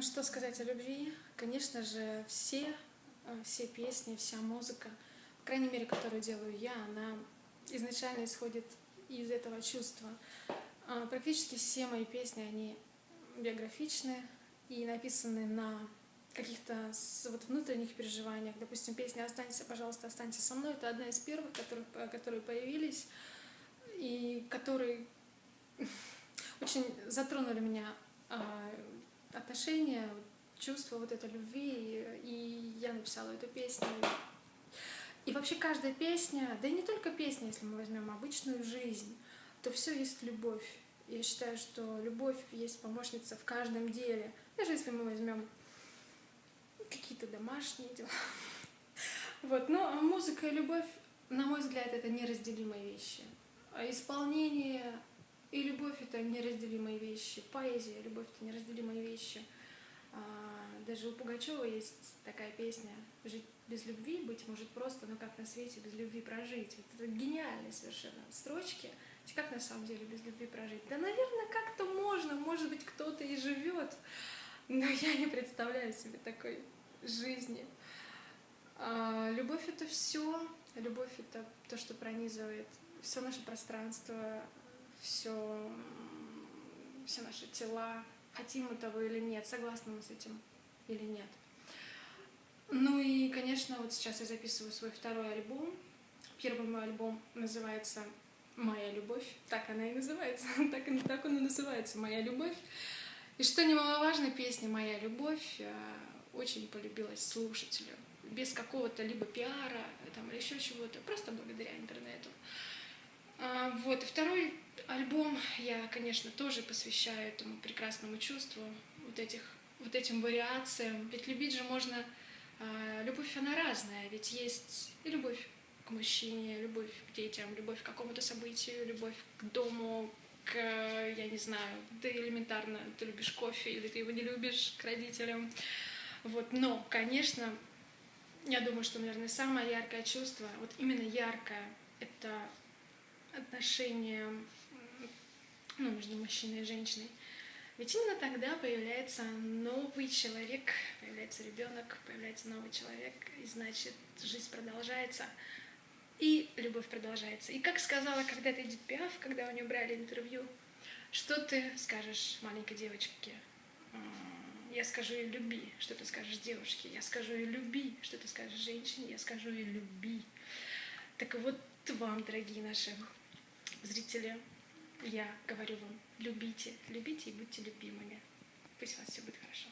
Ну, что сказать о любви? Конечно же, все, э, все песни, вся музыка, по крайней мере, которую делаю я, она изначально исходит из этого чувства. А, практически все мои песни, они биографичны и написаны на каких-то вот внутренних переживаниях. Допустим, песня «Останься, пожалуйста, останься со мной» — это одна из первых, которых, которые появились и которые очень затронули меня а, отношения, чувство вот этой любви, и я написала эту песню. И вообще каждая песня, да и не только песня, если мы возьмем обычную жизнь, то все есть любовь. Я считаю, что любовь есть помощница в каждом деле. Даже если мы возьмем какие-то домашние дела. Вот. Но музыка и любовь, на мой взгляд, это неразделимые вещи. А исполнение и любовь — это неразделимые вещи. Поэзия любовь — это неразделимые вещи. А, даже у Пугачева есть такая песня «Жить без любви, быть может просто, но как на свете без любви прожить». Вот это гениальные совершенно строчки. Как на самом деле без любви прожить? Да, наверное, как-то можно, может быть, кто-то и живет, но я не представляю себе такой жизни. А, любовь — это все. Любовь — это то, что пронизывает все наше пространство, все, все наши тела, хотим мы того или нет, согласны мы с этим или нет. Ну и, конечно, вот сейчас я записываю свой второй альбом. Первый мой альбом называется «Моя любовь». Так она и называется. так, так он и называется «Моя любовь». И что немаловажно, песня «Моя любовь» э, очень полюбилась слушателю. Без какого-то либо пиара там, или еще чего-то, просто благодаря интернету. А, вот, и второй альбом я, конечно, тоже посвящаю этому прекрасному чувству, вот, этих, вот этим вариациям. Ведь любить же можно... А, любовь, она разная, ведь есть и любовь к мужчине, любовь к детям, любовь к какому-то событию, любовь к дому, к, я не знаю, ты элементарно, ты любишь кофе или ты его не любишь, к родителям. Вот, но, конечно, я думаю, что, наверное, самое яркое чувство, вот именно яркое, это отношения ну, между мужчиной и женщиной. Ведь именно тогда появляется новый человек, появляется ребенок, появляется новый человек, и значит жизнь продолжается, и любовь продолжается. И как сказала когда-то Эдит Пиаф, когда у нее брали интервью, что ты скажешь маленькой девочке? Я скажу ей люби, что ты скажешь девушке. Я скажу ей люби, что ты скажешь женщине. Я скажу ей люби. Так вот вам, дорогие наши зрители, я говорю вам, любите, любите и будьте любимыми. Пусть у вас все будет хорошо.